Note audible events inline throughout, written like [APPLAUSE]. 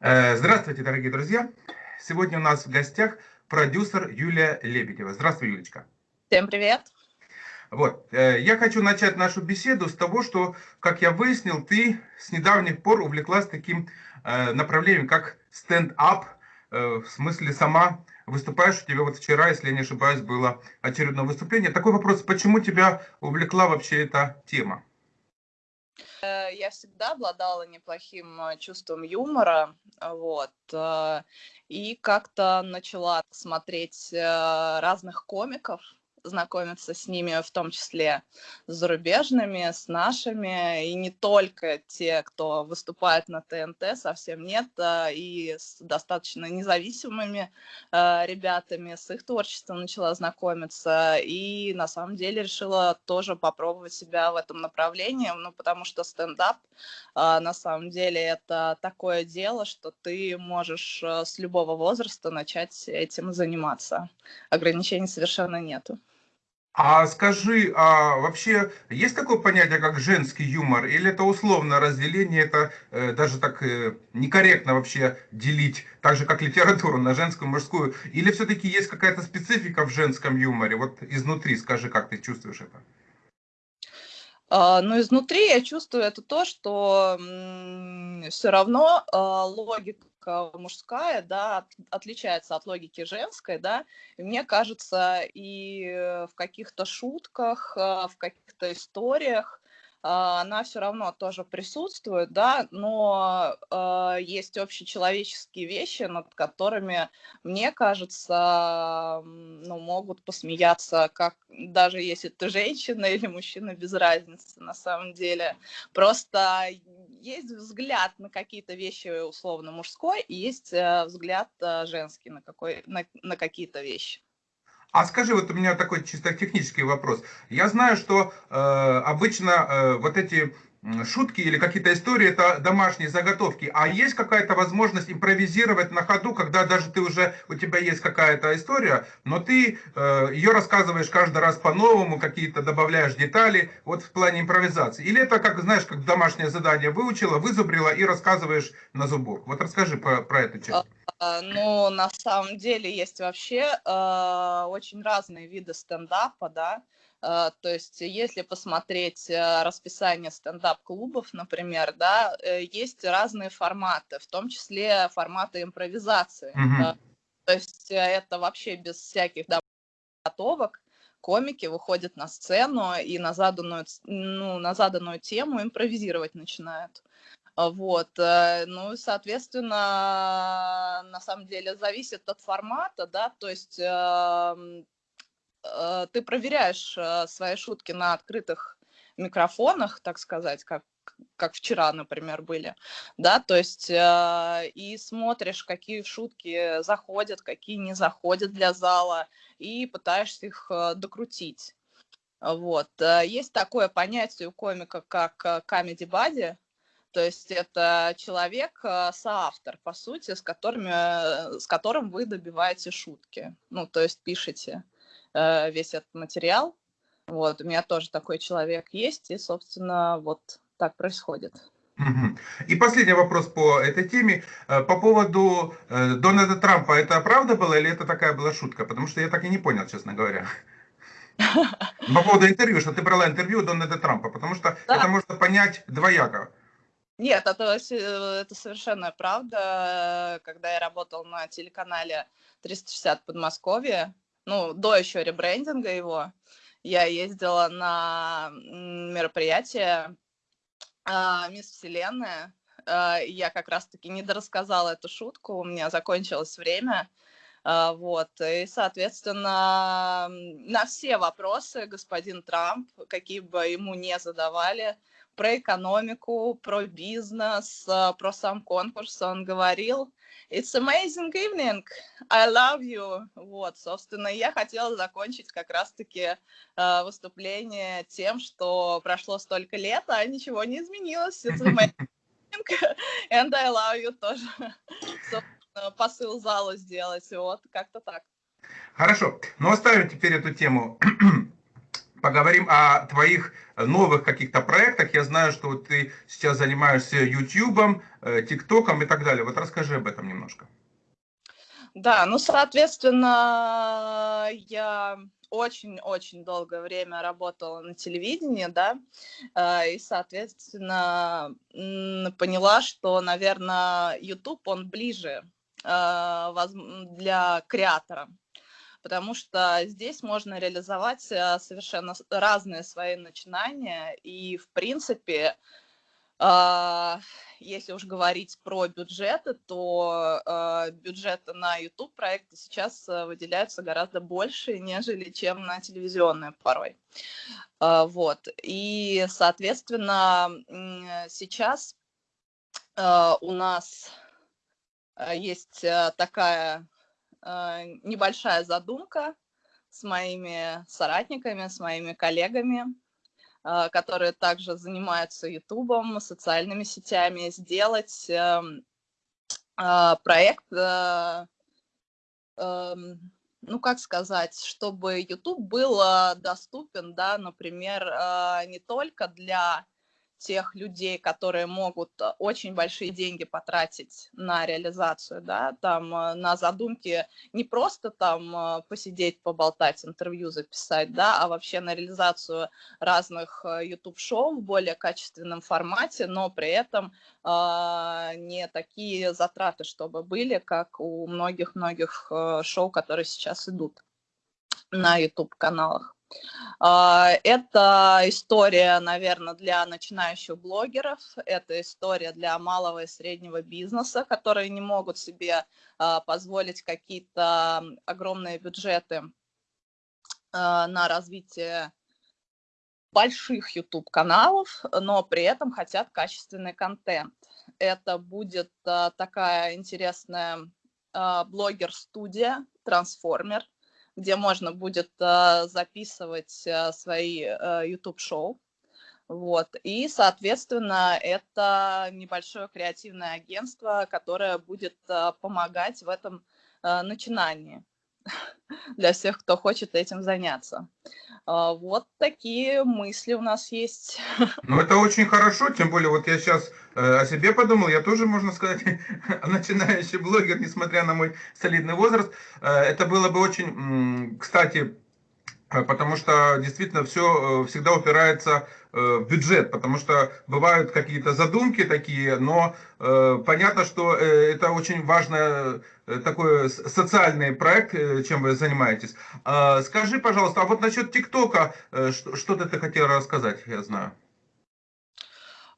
Э, здравствуйте, дорогие друзья. Сегодня у нас в гостях продюсер Юлия Лебедева. Здравствуй, Юлечка. Всем привет. Вот. Э, я хочу начать нашу беседу с того, что, как я выяснил, ты с недавних пор увлеклась таким э, направлением, как стенд-ап. В смысле, сама выступаешь, у тебя вот вчера, если я не ошибаюсь, было очередное выступление. Такой вопрос, почему тебя увлекла вообще эта тема? Э, я всегда обладала неплохим э, чувством юмора, вот, э, и как-то начала смотреть разных комиков, знакомиться с ними, в том числе с зарубежными, с нашими, и не только те, кто выступает на ТНТ, совсем нет, а и с достаточно независимыми э, ребятами, с их творчеством начала знакомиться, и на самом деле решила тоже попробовать себя в этом направлении, ну, потому что стендап, э, на самом деле, это такое дело, что ты можешь э, с любого возраста начать этим заниматься. Ограничений совершенно нету. А скажи, а вообще есть такое понятие, как женский юмор? Или это условное разделение, это э, даже так э, некорректно вообще делить, так же как литературу на женскую, мужскую? Или все-таки есть какая-то специфика в женском юморе? Вот изнутри скажи, как ты чувствуешь это? А, но изнутри я чувствую это то, что все равно а, логика мужская, да, отличается от логики женской, да, мне кажется, и в каких-то шутках, а, в каких-то историях она все равно тоже присутствует, да, но э, есть общечеловеческие вещи, над которыми, мне кажется, ну, могут посмеяться, как даже если ты женщина [LAUGHS] или мужчина, без разницы на самом деле. Просто есть взгляд на какие-то вещи условно мужской, и есть э, взгляд э, женский на, какой, на, на какие-то вещи. А скажи, вот у меня такой чисто технический вопрос. Я знаю, что э, обычно э, вот эти шутки или какие-то истории, это домашние заготовки. А есть какая-то возможность импровизировать на ходу, когда даже ты уже, у тебя есть какая-то история, но ты э, ее рассказываешь каждый раз по-новому, какие-то добавляешь детали, вот в плане импровизации. Или это, как знаешь, как домашнее задание выучила, вызубрила и рассказываешь на зубок. Вот расскажи про, про эту часть. А, ну, на самом деле есть вообще э, очень разные виды стендапа, да, а, то есть, если посмотреть э, расписание стендап-клубов, например, да, э, есть разные форматы, в том числе форматы импровизации. Mm-hmm. То есть, это вообще без всяких готовок. Комики выходят на сцену и на заданную, ну, на заданную тему импровизировать начинают. Вот, ну, соответственно, на самом деле зависит от формата, да, то есть эм, ты проверяешь э, свои шутки на открытых микрофонах, так сказать, как как вчера, например, были, да, то есть э, и смотришь, какие шутки заходят, какие не заходят для зала, и пытаешься их э, докрутить. Вот. Есть такое понятие у комика, как comedy buddy, то есть это человек, соавтор, по сути, с, которыми, с которым вы добиваете шутки, ну, то есть пишете. Э, весь этот материал. Вот, у меня тоже такой человек есть, и, собственно, вот так происходит. И последний вопрос по этой теме. Э, по поводу э, Дональда Трампа, это правда было или это такая была шутка? Потому что я так и не понял, честно говоря. [LAUGHS] По поводу интервью, что ты брала интервью Дональда Трампа, потому что да. это можно понять двояко. Нет, это, это совершенно правда. Когда я работал на телеканале 360 Подмосковье, ну, до еще ребрендинга его, я ездила на мероприятие э, «Мисс Вселенная». Э, я как раз-таки не дорассказала эту шутку, у меня закончилось время. Э, вот, и, соответственно, на все вопросы господин Трамп, какие бы ему не задавали, про экономику, про бизнес, про сам конкурс он говорил – It's amazing evening. I love you. Вот, собственно, я хотела закончить как раз-таки э, выступление тем, что прошло столько лет, а ничего не изменилось. It's amazing [LAUGHS] and I love you тоже. [LAUGHS] Собственно, посыл зала сделать. Вот, как-то так. Хорошо. Ну, оставим теперь эту тему [CLEARS THROAT] поговорим о твоих новых каких-то проектах. Я знаю, что вот ты сейчас занимаешься YouTube, ТикТоком и так далее. Вот расскажи об этом немножко. Да, ну, соответственно, я очень-очень долгое время работала на телевидении, да, э, и, соответственно, поняла, что, наверное, YouTube, он ближе э, для креатора, потому что здесь можно реализовать э, совершенно разные свои начинания, и, в принципе, если уж говорить про бюджеты, то э, бюджеты на YouTube проекты сейчас э, выделяются гораздо больше, нежели чем на телевизионные порой. Э, вот. И, соответственно, сейчас э, у нас э, есть э, такая э, небольшая задумка с моими соратниками, с моими коллегами, а, которые также занимаются Ютубом, социальными сетями, сделать эм, а, проект, э, эм, ну, как сказать, чтобы YouTube был доступен, да, например, а, не только для тех людей, которые могут э, очень большие деньги потратить на реализацию, да, там э, на задумки не просто там э, посидеть, поболтать, интервью записать, да, а вообще на реализацию разных YouTube-шоу в более качественном формате, но при этом э, не такие затраты, чтобы были, как у многих-многих шоу, которые сейчас идут на YouTube-каналах. А, это история, наверное, для начинающих блогеров, это история для малого и среднего бизнеса, которые не могут себе а, позволить какие-то огромные бюджеты а, на развитие больших YouTube-каналов, но при этом хотят качественный контент. Это будет такая интересная блогер-студия, трансформер, где можно будет э, записывать э, свои YouTube-шоу. Вот. И, соответственно, это небольшое креативное агентство, которое будет помогать в этом начинании [LAUGHS] для всех, кто хочет этим заняться. А, вот такие мысли у нас есть. [LAUGHS] Ну, это очень хорошо, тем более, вот я сейчас э, о себе подумал, я тоже, можно сказать, [LAUGHS] начинающий блогер, несмотря на мой солидный возраст. Э, это было бы очень, кстати, потому что действительно все э, всегда упирается э, в бюджет, потому что бывают какие-то задумки такие, но понятно, что это очень важный такой социальный проект, чем вы занимаетесь. А, скажи, пожалуйста, а вот насчет ТикТока, что-то ты хотела рассказать, я знаю.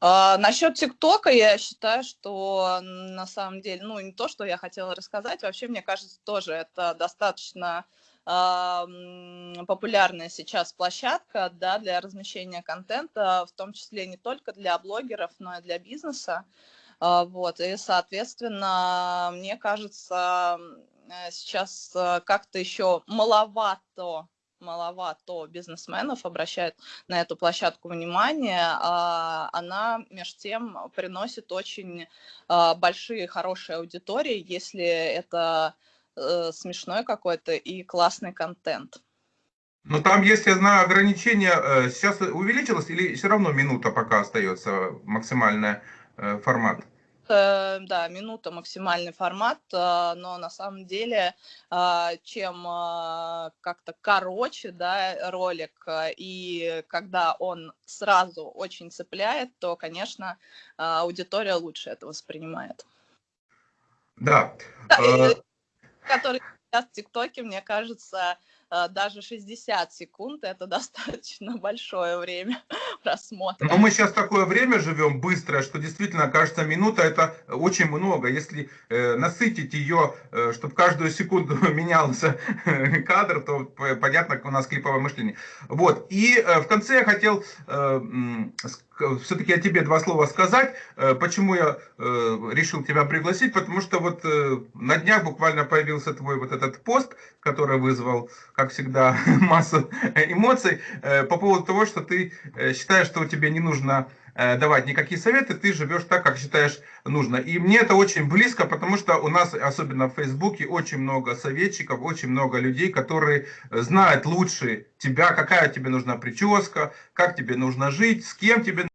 А, насчет ТикТока я считаю, что на самом деле, ну не то, что я хотела рассказать, вообще мне кажется тоже это достаточно популярная сейчас площадка да, для размещения контента, в том числе не только для блогеров, но и для бизнеса. А, вот, и, соответственно, мне кажется, э, сейчас э, как-то еще маловато маловато бизнесменов обращают на эту площадку внимание, а она, между тем, приносит очень а, большие, хорошие аудитории, если это э, смешной какой-то и классный контент. Ну там есть, я знаю, ограничение. Э, сейчас увеличилось или все равно минута пока остается максимальный э, формат? Э, да, минута максимальный формат, но на самом деле, чем как-то короче да, ролик, и когда он сразу очень цепляет, то, конечно, аудитория лучше это воспринимает. Да. да который сейчас в ТикТоке, мне кажется, э, даже 60 секунд – это достаточно [LAUGHS] большое время [LAUGHS] просмотра. Но мы сейчас такое время живем быстрое, что действительно, кажется, минута – это очень много. Если э, насытить ее, э, чтобы каждую секунду [LAUGHS] менялся кадр, то понятно, у нас клиповое мышление. Вот. И э, в конце я хотел э, все-таки о тебе два слова сказать. Э, почему я э, решил тебя пригласить? Потому что вот э, на днях буквально появился твой вот этот пост, который вызвал, как всегда, [LAUGHS] массу эмоций по поводу того, что ты считаешь, что тебе не нужно э, давать никакие советы, ты живешь так, как считаешь нужно. И мне это очень близко, потому что у нас, особенно в Фейсбуке, очень много советчиков, очень много людей, которые знают лучше тебя, какая тебе нужна прическа, как тебе нужно жить, с кем тебе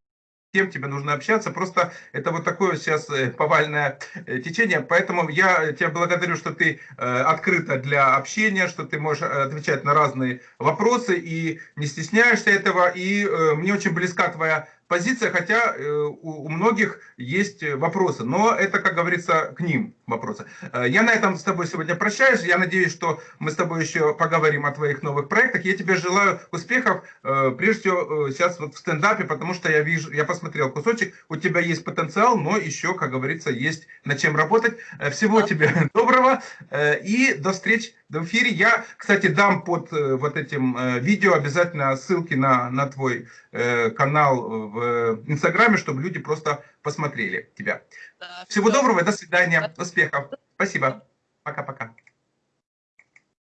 кем тебе нужно общаться. Просто это вот такое сейчас э, повальное э, течение. Поэтому я тебя благодарю, что ты э, открыта для общения, что ты можешь отвечать на разные вопросы и не стесняешься этого. И мне очень близка твоя позиция, хотя э, у многих есть вопросы, но это, как говорится, к ним вопросы. Э, я на этом с тобой сегодня прощаюсь, я надеюсь, что мы с тобой еще поговорим о твоих новых проектах. Я тебе желаю успехов, э, прежде всего, сейчас вот в стендапе, потому что я вижу, я посмотрел кусочек, у тебя есть потенциал, но еще, как говорится, есть над чем работать. Всего тебе [LAUGHS] доброго и до встреч в эфире. Я, кстати, дам под вот этим видео обязательно ссылки на, на твой канал в Инстаграме, чтобы люди просто посмотрели тебя. Да, Всего все. доброго, до свидания, успехов. Спасибо. Пока-пока.